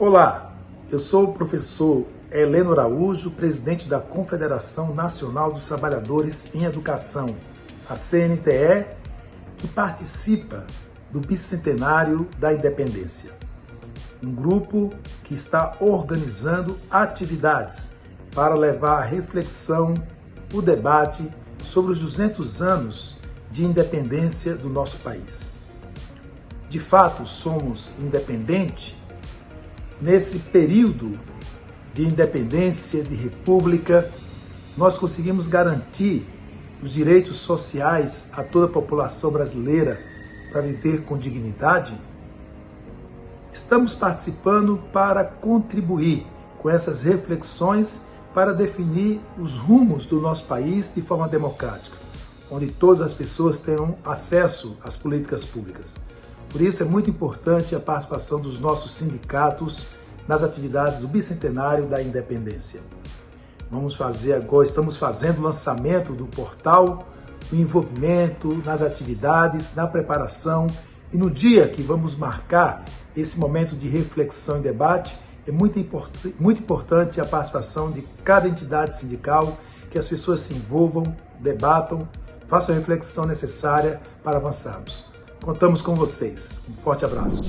Olá, eu sou o professor Heleno Araújo, presidente da Confederação Nacional dos Trabalhadores em Educação, a CNTE, que participa do bicentenário da independência. Um grupo que está organizando atividades para levar a reflexão, o debate sobre os 200 anos de independência do nosso país. De fato, somos independentes nesse período de independência, de república, nós conseguimos garantir os direitos sociais a toda a população brasileira para viver com dignidade? Estamos participando para contribuir com essas reflexões para definir os rumos do nosso país de forma democrática, onde todas as pessoas tenham acesso às políticas públicas. Por isso é muito importante a participação dos nossos sindicatos nas atividades do bicentenário da independência. Vamos fazer agora, estamos fazendo o lançamento do portal, o envolvimento nas atividades, na preparação e no dia que vamos marcar esse momento de reflexão e debate, é muito, import muito importante a participação de cada entidade sindical, que as pessoas se envolvam, debatam, façam a reflexão necessária para avançarmos. Contamos com vocês. Um forte abraço.